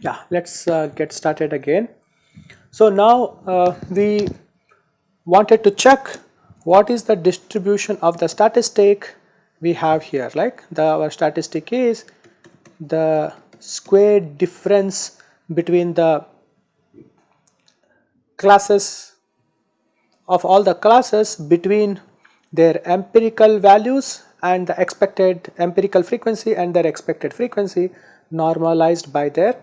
yeah let's uh, get started again. So now uh, we wanted to check what is the distribution of the statistic we have here like the our statistic is the square difference between the classes of all the classes between their empirical values and the expected empirical frequency and their expected frequency normalized by their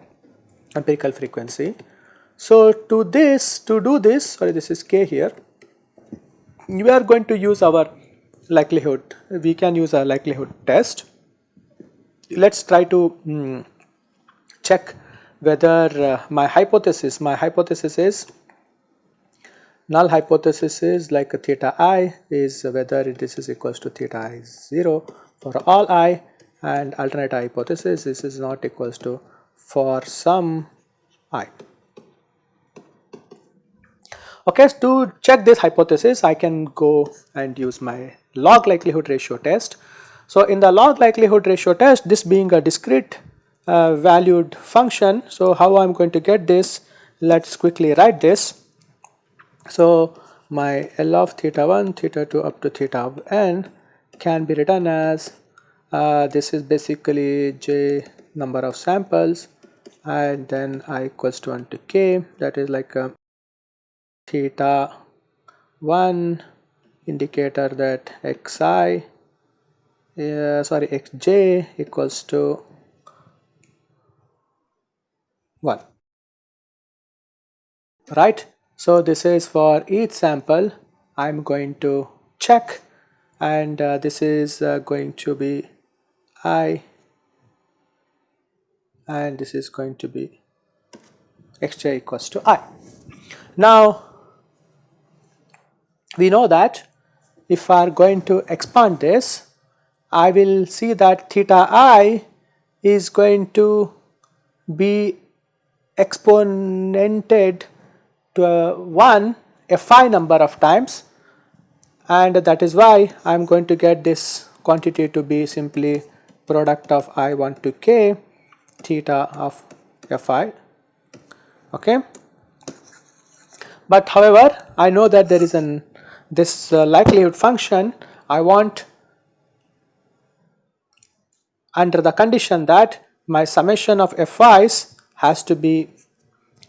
empirical frequency. So to this, to do this, sorry this is k here, we are going to use our likelihood, we can use a likelihood test. Let's try to mm, check whether uh, my hypothesis, my hypothesis is, null hypothesis is like a theta i is whether this is equals to theta i 0 for all i and alternate hypothesis this is not equals to for some i. Okay, to check this hypothesis, I can go and use my log likelihood ratio test. So, in the log likelihood ratio test, this being a discrete uh, valued function, so how I am going to get this, let us quickly write this. So, my L of theta 1, theta 2 up to theta of n can be written as uh, this is basically j number of samples and then i equals to 1 to k. That is like a theta 1 indicator that xi uh, sorry xj equals to 1 right? So this is for each sample. I'm going to check and uh, this is uh, going to be i and this is going to be xj equals to i. Now we know that if I are going to expand this I will see that theta i is going to be exponented to a 1 a phi number of times. And that is why I am going to get this quantity to be simply product of i1 to k theta of fi okay? But however I know that there is an this uh, likelihood function. I want under the condition that my summation of fi's has to be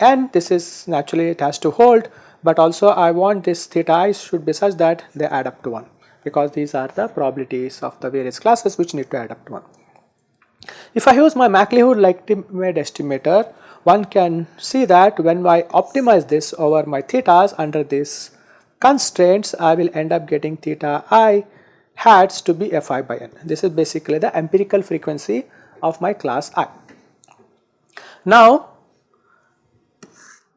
n this is naturally it has to hold but also I want this theta i should be such that they add up to 1 because these are the probabilities of the various classes which need to add up to 1. If I use my likelihood likelihood estimator, one can see that when I optimize this over my thetas under these constraints, I will end up getting theta i hats to be fi by n. This is basically the empirical frequency of my class i. Now,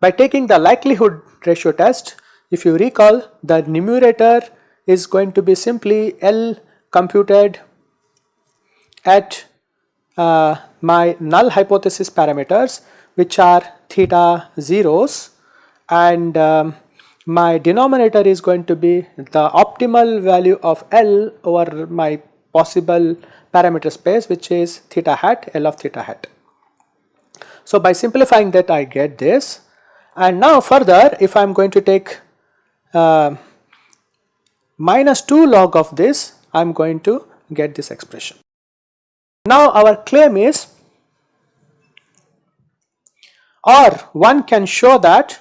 by taking the likelihood ratio test, if you recall the numerator is going to be simply L computed at uh, my null hypothesis parameters which are theta zeros and um, my denominator is going to be the optimal value of L over my possible parameter space which is theta hat L of theta hat. So by simplifying that I get this and now further if I am going to take uh, minus 2 log of this I am going to get this expression. Now our claim is or one can show that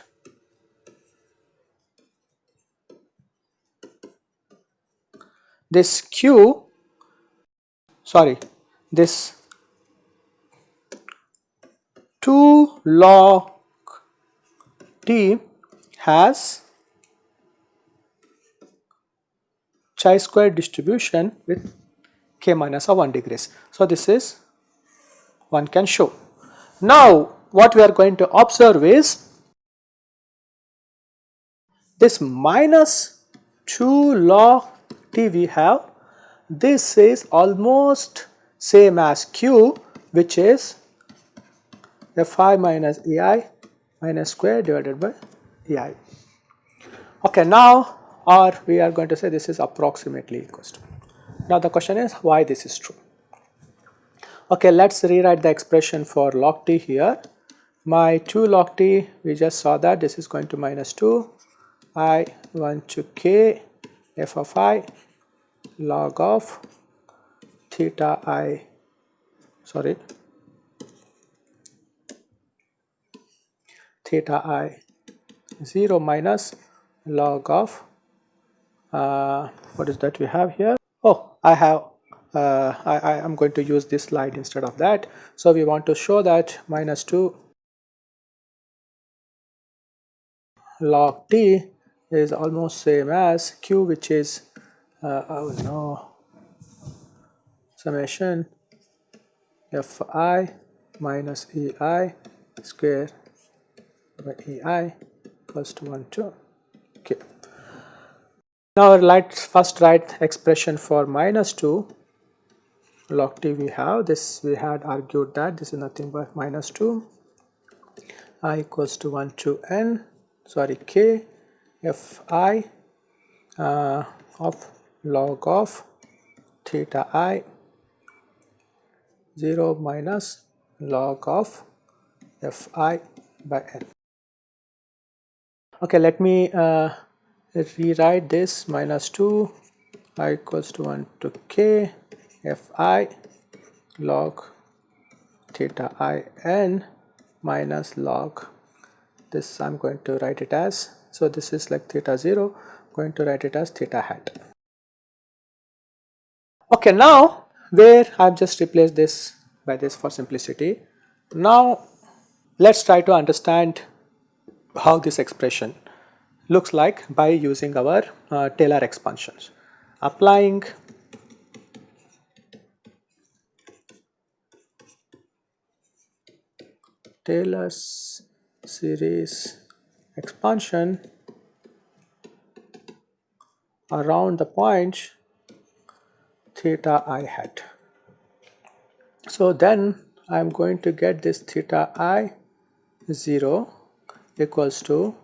this q sorry this 2 log t has chi square distribution with k minus of 1 degrees. So, this is one can show. Now, what we are going to observe is this minus 2 log t we have this is almost same as q which is fi minus ei minus square divided by ei. Okay, now or we are going to say this is approximately equals to. Now the question is why this is true. Okay, let's rewrite the expression for log t here. My 2 log t, we just saw that this is going to minus 2 i 1 to k f of i log of theta i sorry theta i 0 minus log of uh, what is that we have here? Oh I have uh, I, I am going to use this slide instead of that. So we want to show that minus 2 log t is almost same as q which is uh, oh no summation fi minus ei square by ei equals to 1 2 okay now let's first write expression for minus 2 log t we have. This we had argued that this is nothing but minus 2 i equals to 1 to n sorry k f i uh, of log of theta i 0 minus log of fi by n okay let me uh, rewrite this minus 2 i equals to 1 to k fi log theta i n minus log this I'm going to write it as so this is like theta 0 going to write it as theta hat. Okay now where I've just replaced this by this for simplicity now let's try to understand how this expression looks like by using our uh, Taylor expansions. Applying Taylor's series expansion around the point theta i hat. So then I am going to get this theta i 0 equals to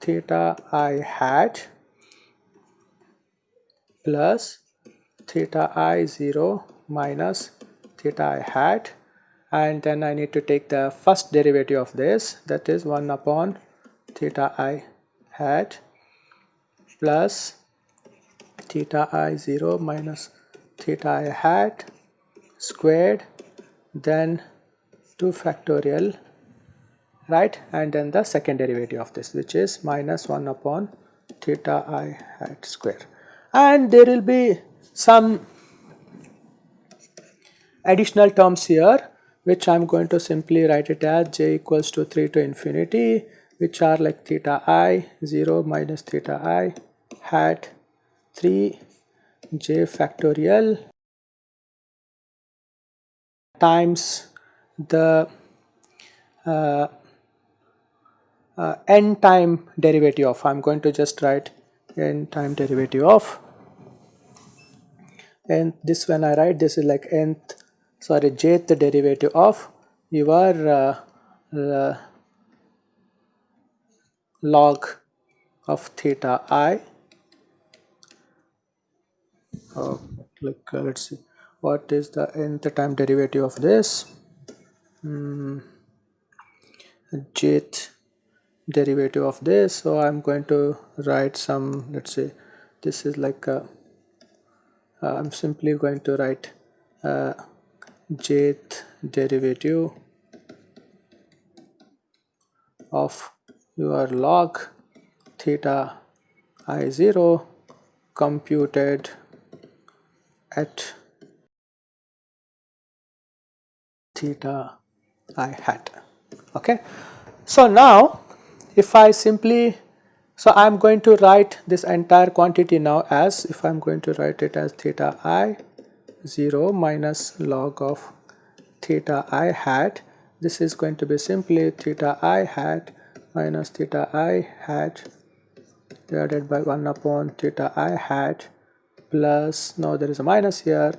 theta i hat plus theta i 0 minus theta i hat and then I need to take the first derivative of this that is 1 upon theta i hat plus theta i 0 minus theta i hat squared then 2 factorial right? And then the second derivative of this which is minus 1 upon theta i hat square. And there will be some additional terms here which I'm going to simply write it as j equals to 3 to infinity which are like theta i 0 minus theta i hat 3 j factorial times the uh, uh, n time derivative of I'm going to just write n time derivative of and this when I write this is like nth sorry jth derivative of your uh, uh, log of theta i. Oh, uh, let's see what is the nth time derivative of this? Mm, jth derivative of this so I'm going to write some let's say this is like a, uh, I'm simply going to write uh, jth derivative of your log theta i0 computed at theta i hat. Okay? So now if I simply so I am going to write this entire quantity now as if I am going to write it as theta i 0 minus log of theta i hat this is going to be simply theta i hat minus theta i hat divided by 1 upon theta i hat plus now there is a minus here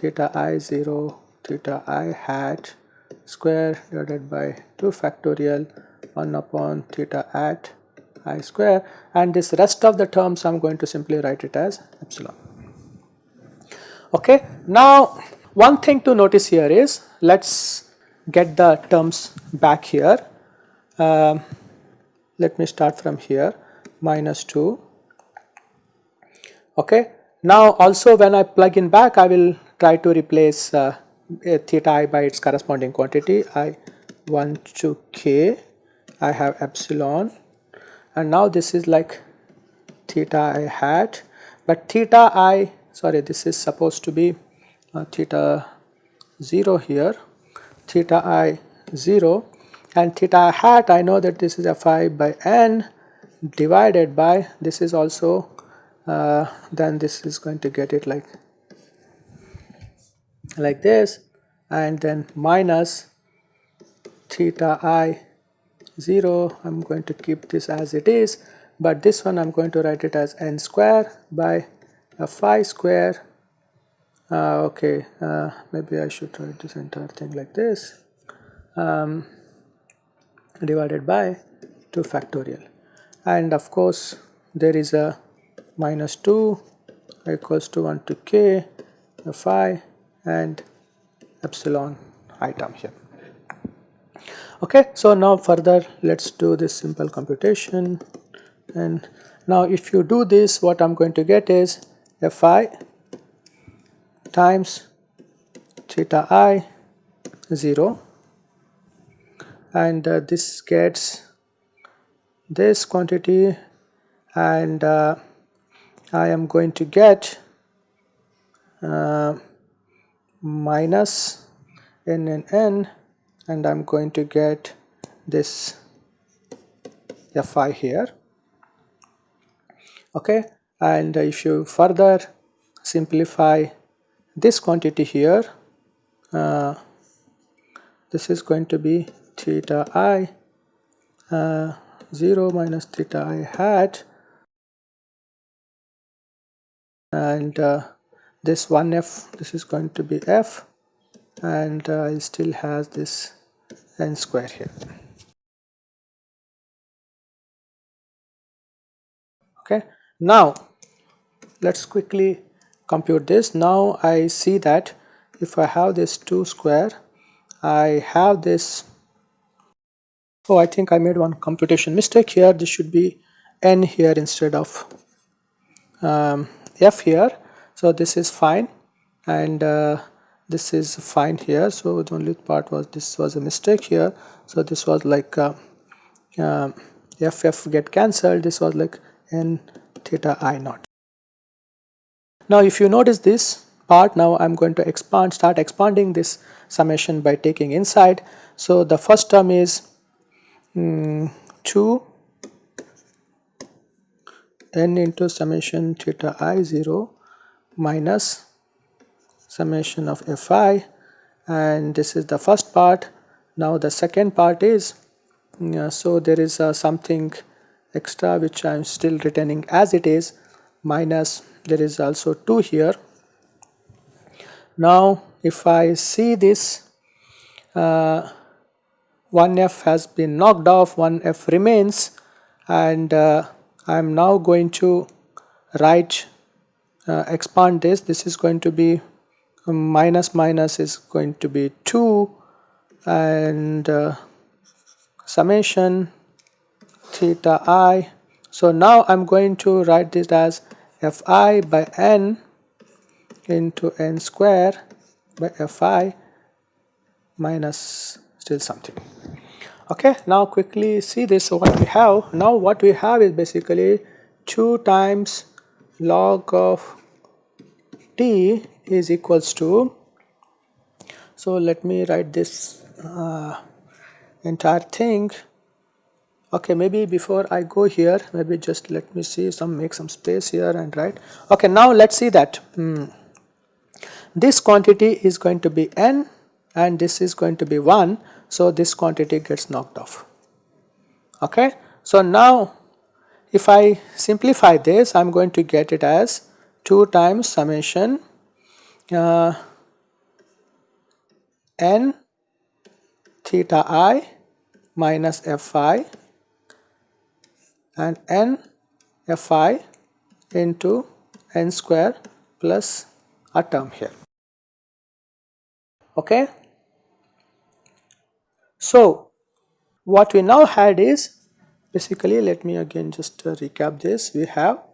theta i 0 theta i hat square divided by 2 factorial 1 upon theta at i square and this rest of the terms I am going to simply write it as epsilon. Okay. Now one thing to notice here is let us get the terms back here. Uh, let me start from here minus 2 okay now also when I plug in back I will try to replace uh, theta i by its corresponding quantity i 1 to k I have epsilon. And now this is like theta i hat but theta i sorry this is supposed to be uh, theta 0 here. Theta i 0 and theta hat I know that this is fi by n divided by this is also uh, then this is going to get it like like this. And then minus theta i 0 I'm going to keep this as it is but this one I'm going to write it as n square by a phi square. Uh, okay uh, maybe I should write this entire thing like this. Um, divided by 2 factorial. And of course there is a minus 2 equals to 1 to k phi and epsilon item here okay so now further let's do this simple computation. And now if you do this what I'm going to get is fi times theta i 0 and uh, this gets this quantity. And uh, I am going to get uh, minus n n n and I'm going to get this Fi here. Okay and if you further simplify this quantity here uh, this is going to be theta i uh, 0 minus theta i hat. And uh, this 1f this is going to be f. And uh, it still has this n square here. Okay now let's quickly compute this. Now I see that if I have this 2 square I have this oh I think I made one computation mistake here. This should be n here instead of um, f here. So this is fine. And uh, this is fine here. So the only part was this was a mistake here. So this was like uh, uh, ff get cancelled. This was like n theta i naught. Now if you notice this part now I'm going to expand start expanding this summation by taking inside. So the first term is mm, 2 n into summation theta i 0 minus summation of fi and this is the first part. Now the second part is uh, so there is uh, something extra which I am still retaining as it is minus there is also 2 here. Now if I see this uh, 1f has been knocked off 1f remains and uh, I am now going to write uh, expand this. This is going to be minus minus is going to be 2 and uh, summation theta i. So now I'm going to write this as fi by n into n square by fi minus still something. Okay now quickly see this so what we have. Now what we have is basically 2 times log of t is equals to so let me write this uh, entire thing okay maybe before I go here maybe just let me see some make some space here and write okay now let's see that hmm. this quantity is going to be n and this is going to be 1 so this quantity gets knocked off okay so now if I simplify this I'm going to get it as 2 times summation uh, n theta i minus fi and n fi into n square plus a term here. Okay. So, what we now had is basically let me again just uh, recap this we have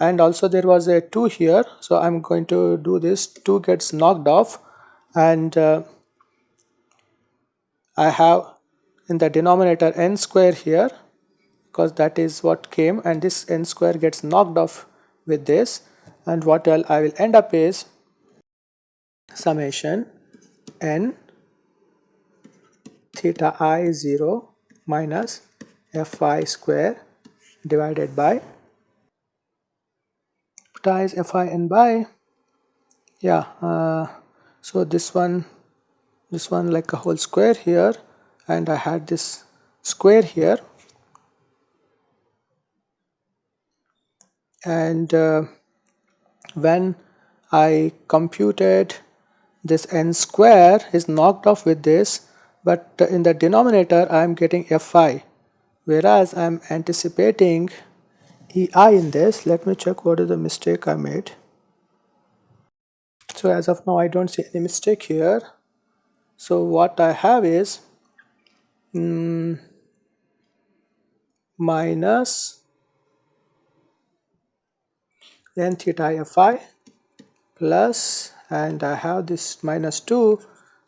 and also there was a 2 here. So I am going to do this. 2 gets knocked off. And uh, I have in the denominator n square here because that is what came. And this n square gets knocked off with this. And what I will end up is summation n theta i 0 minus fi square divided by times fi n by yeah uh, so this one this one like a whole square here and I had this square here. And uh, when I computed this n square is knocked off with this but in the denominator I am getting fi whereas I am anticipating ei in this. Let me check what is the mistake I made. So as of now I don't see any mistake here. So what I have is mm, minus then theta fi plus and I have this minus 2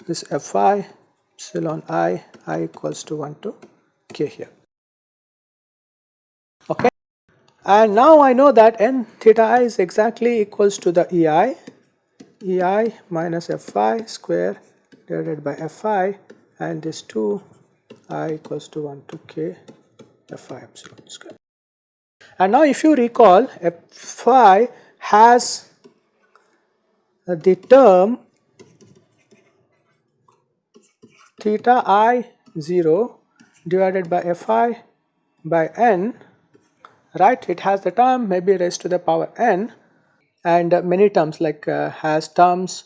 this fi epsilon i i equals to 1 to k here. Okay and now I know that n theta i is exactly equals to the ei ei minus fi square divided by fi and this 2 i equals to 1 to k fi epsilon square. And now if you recall fi has the term theta i 0 divided by fi by n right? It has the term maybe raised to the power n and uh, many terms like uh, has terms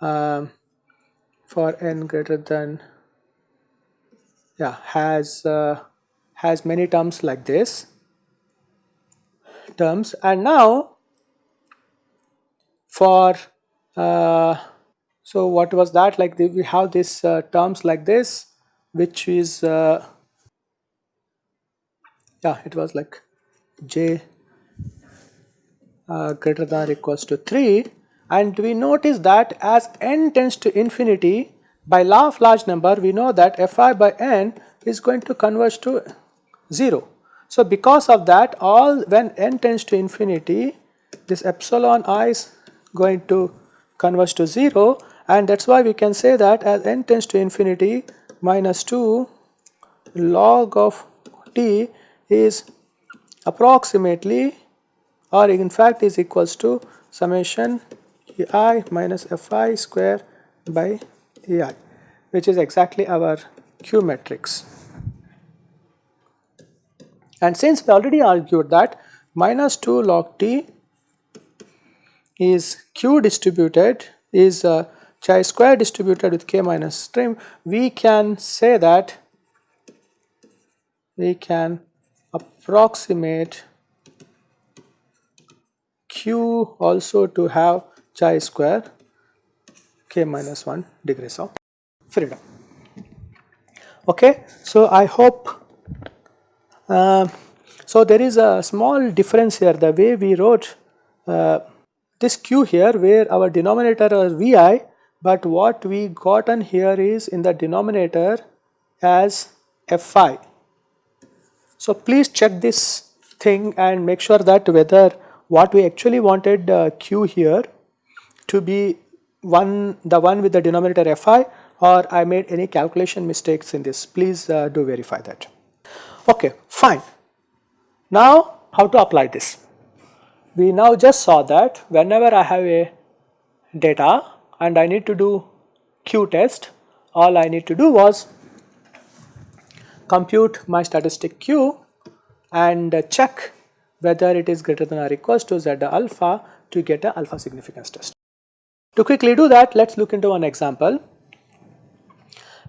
um, for n greater than yeah has uh, has many terms like this terms. And now for uh, so what was that? Like we have these uh, terms like this which is uh, yeah it was like j uh, greater than or equals to 3 and we notice that as n tends to infinity by law of large number we know that fi by n is going to converge to 0. So because of that all when n tends to infinity this epsilon i is going to converge to 0 and that is why we can say that as n tends to infinity minus 2 log of t is approximately or in fact is equals to summation ei minus fi square by ei which is exactly our q matrix. And since we already argued that minus 2 log t is q distributed is uh, chi square distributed with k minus trim, we can say that we can approximate q also to have chi square k minus 1 degrees of freedom. Okay, so I hope uh, so there is a small difference here the way we wrote uh, this q here where our denominator is vi but what we gotten here is in the denominator as fi. So please check this thing and make sure that whether what we actually wanted uh, q here to be one the one with the denominator fi or I made any calculation mistakes in this please uh, do verify that. Okay fine. Now how to apply this? We now just saw that whenever I have a data and I need to do Q test, all I need to do was compute my statistic Q and check whether it is greater than or equals to Z alpha to get a alpha significance test. To quickly do that, let us look into one example.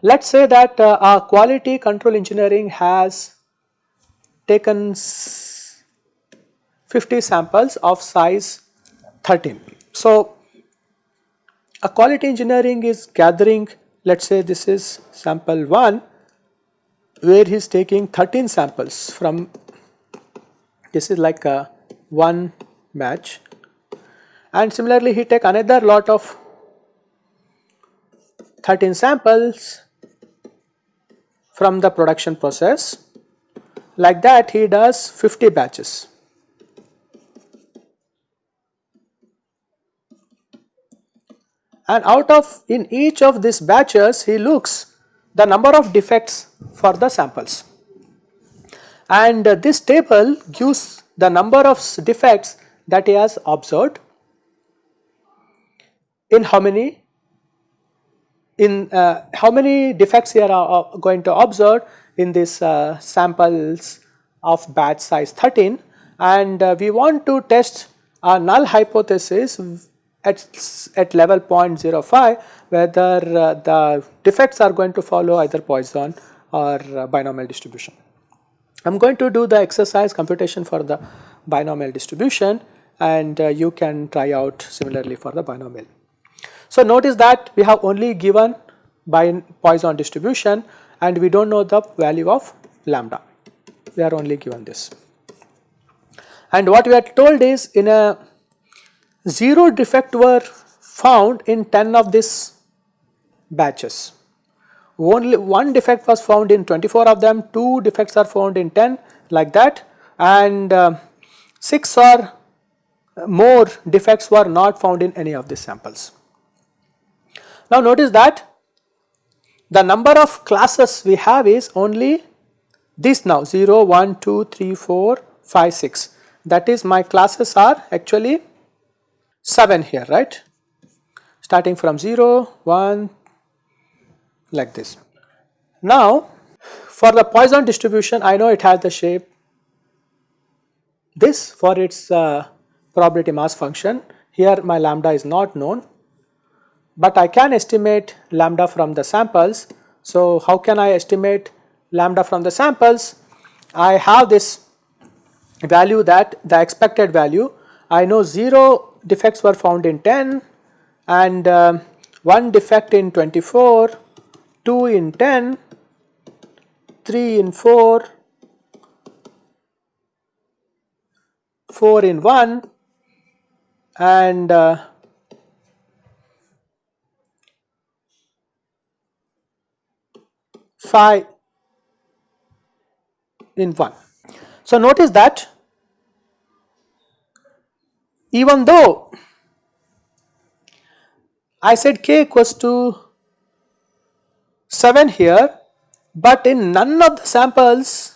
Let us say that uh, our quality control engineering has taken 50 samples of size 13. So, a quality engineering is gathering let us say this is sample 1 where he is taking 13 samples from this is like a one match and similarly he take another lot of 13 samples from the production process like that he does 50 batches. And out of in each of these batches he looks the number of defects for the samples. And uh, this table gives the number of defects that he has observed in how many in uh, how many defects here are uh, going to observe in these uh, samples of batch size 13 and uh, we want to test a null hypothesis at, at level 0.05 whether uh, the defects are going to follow either Poisson or uh, binomial distribution. I am going to do the exercise computation for the binomial distribution and uh, you can try out similarly for the binomial. So notice that we have only given by Poisson distribution and we do not know the value of lambda, we are only given this. And what we are told is in a 0 defect were found in 10 of these batches. Only one defect was found in 24 of them, 2 defects are found in 10 like that and uh, 6 or more defects were not found in any of these samples. Now notice that the number of classes we have is only this now 0, 1, 2, 3, 4, 5, 6 that is my classes are actually 7 here right starting from 0, 1 like this. Now for the Poisson distribution I know it has the shape this for its uh, probability mass function here my lambda is not known but I can estimate lambda from the samples. So how can I estimate lambda from the samples? I have this value that the expected value I know 0 defects were found in 10 and uh, 1 defect in 24, 2 in 10, 3 in 4, 4 in 1 and uh, phi in 1. So notice that even though I said k equals to 7 here but in none of the samples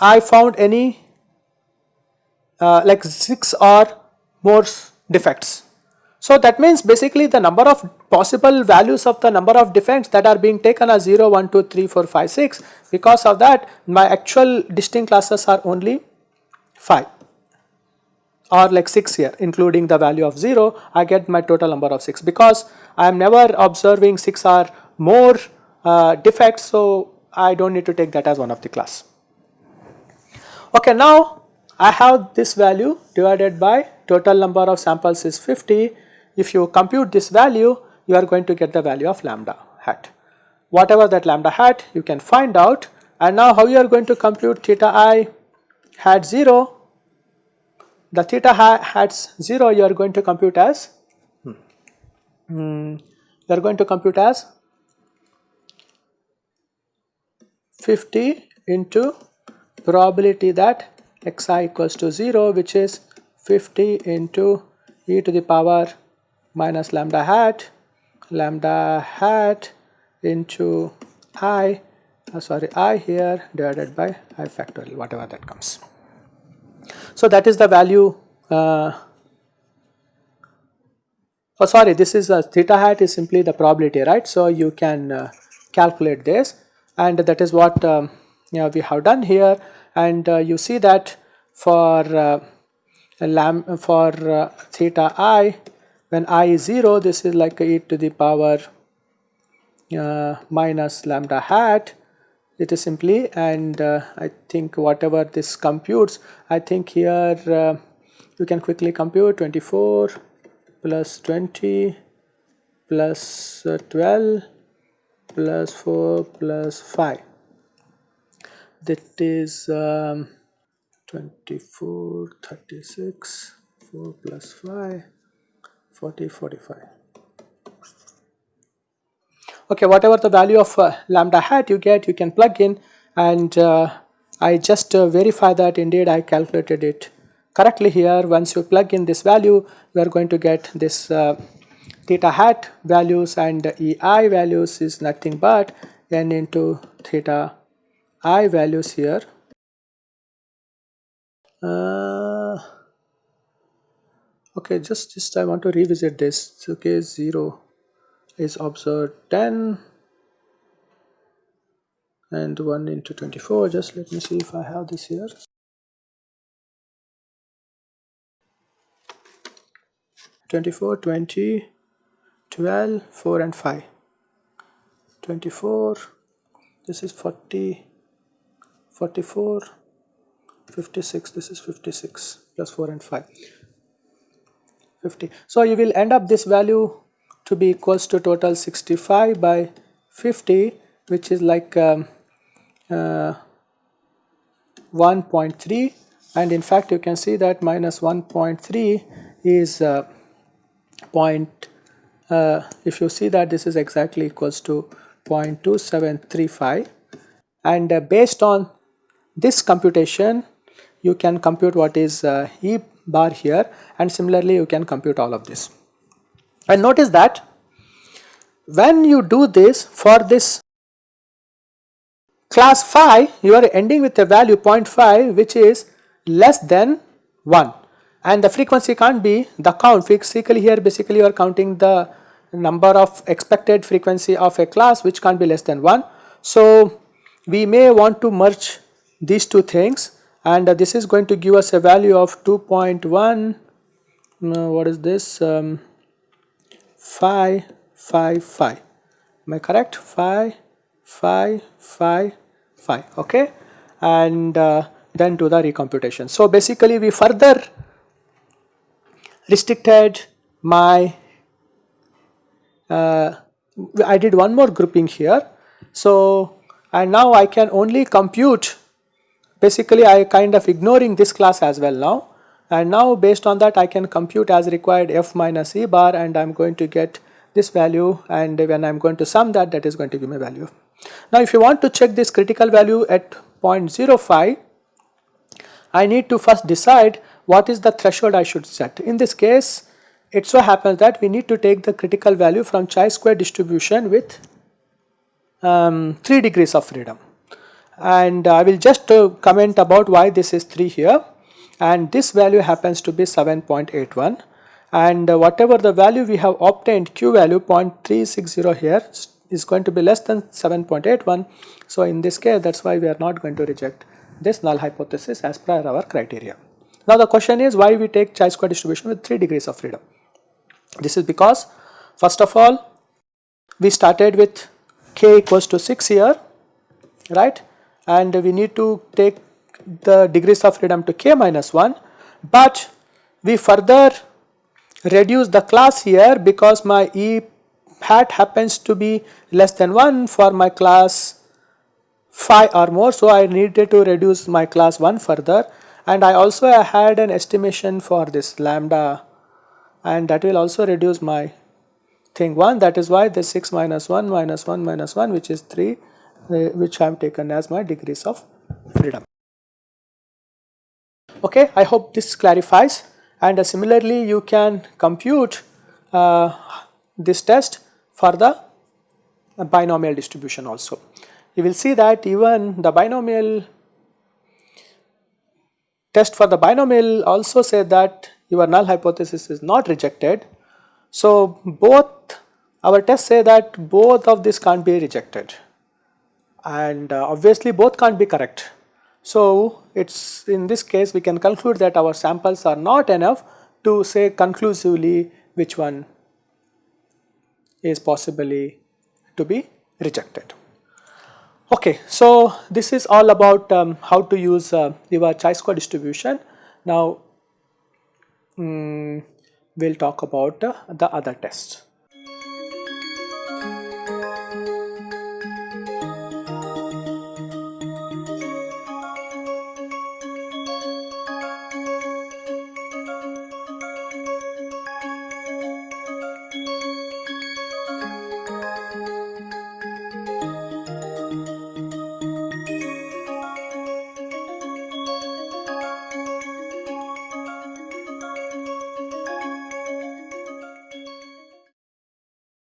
I found any uh, like 6 or more defects. So that means basically the number of possible values of the number of defects that are being taken are 0, 1, 2, 3, 4, 5, 6. Because of that my actual distinct classes are only 5 or like 6 here including the value of 0 I get my total number of 6 because I am never observing 6 or more uh, defects so I do not need to take that as one of the class. Okay now I have this value divided by total number of samples is 50 if you compute this value, you are going to get the value of lambda hat. Whatever that lambda hat, you can find out. And now how you are going to compute theta i hat 0? The theta hats 0 you are going to compute as, hmm, you are going to compute as 50 into probability that xi equals to 0 which is 50 into e to the power minus lambda hat lambda hat into i uh, sorry i here divided by i factorial whatever that comes. So that is the value uh, oh sorry this is a theta hat is simply the probability right. So you can uh, calculate this. And that is what um, you know, we have done here. And uh, you see that for uh, lam for uh, theta i when i is 0 this is like e to the power uh, minus lambda hat it is simply and uh, I think whatever this computes I think here uh, you can quickly compute 24 plus 20 plus, uh, 12 plus 4 plus 5 that is um, 24 36 4 plus 5 40 45 okay whatever the value of uh, lambda hat you get you can plug in and uh, I just uh, verify that indeed I calculated it correctly here. Once you plug in this value we are going to get this uh, theta hat values and ei values is nothing but n into theta i values here. Uh, okay just just I want to revisit this. Okay 0 is observed 10 and 1 into 24 just let me see if I have this here. Twenty-four, twenty, twelve, four, and 5 24 this is 40 44 56 this is 56 plus 4 and 5 50 so you will end up this value to be equals to total 65 by 50 which is like um, uh, 1.3 and in fact you can see that minus 1.3 is uh, point uh, if you see that this is exactly equals to 0.2735 and uh, based on this computation you can compute what is uh, E bar here. And similarly you can compute all of this. And notice that when you do this for this class phi you are ending with a value 0.5 which is less than 1 and the frequency can't be the count. Physically here basically you are counting the number of expected frequency of a class which can't be less than 1. So we may want to merge these two things. And uh, this is going to give us a value of 2.1 uh, what is this? Um, 5 5 5 am I correct? 5 5 5 5 okay? And uh, then do the recomputation. So basically we further restricted my uh, I did one more grouping here. So and now I can only compute basically I kind of ignoring this class as well now and now based on that I can compute as required f minus e bar and I am going to get this value and when I am going to sum that that is going to give me value. Now if you want to check this critical value at 0.05 I need to first decide what is the threshold I should set. In this case it so happens that we need to take the critical value from chi-square distribution with um, 3 degrees of freedom and I will just uh, comment about why this is 3 here and this value happens to be 7.81 and uh, whatever the value we have obtained q value 0.360 here is going to be less than 7.81 so in this case that is why we are not going to reject this null hypothesis as per our criteria. Now the question is why we take chi-square distribution with 3 degrees of freedom. This is because first of all we started with k equals to 6 here right and we need to take the degrees of freedom to k minus 1 but we further reduce the class here because my e hat happens to be less than 1 for my class 5 or more. So I needed to reduce my class 1 further. And I also had an estimation for this lambda and that will also reduce my thing 1 that is why the 6 minus 1 minus 1 minus 1 which is 3 uh, which I have taken as my degrees of freedom. Okay, I hope this clarifies and uh, similarly you can compute uh, this test for the binomial distribution also. You will see that even the binomial test for the binomial also say that your null hypothesis is not rejected. So both our tests say that both of these can't be rejected and uh, obviously both can't be correct. So it's in this case we can conclude that our samples are not enough to say conclusively which one is possibly to be rejected. Okay, so this is all about um, how to use uh, your chi-square distribution. Now, um, we'll talk about uh, the other tests.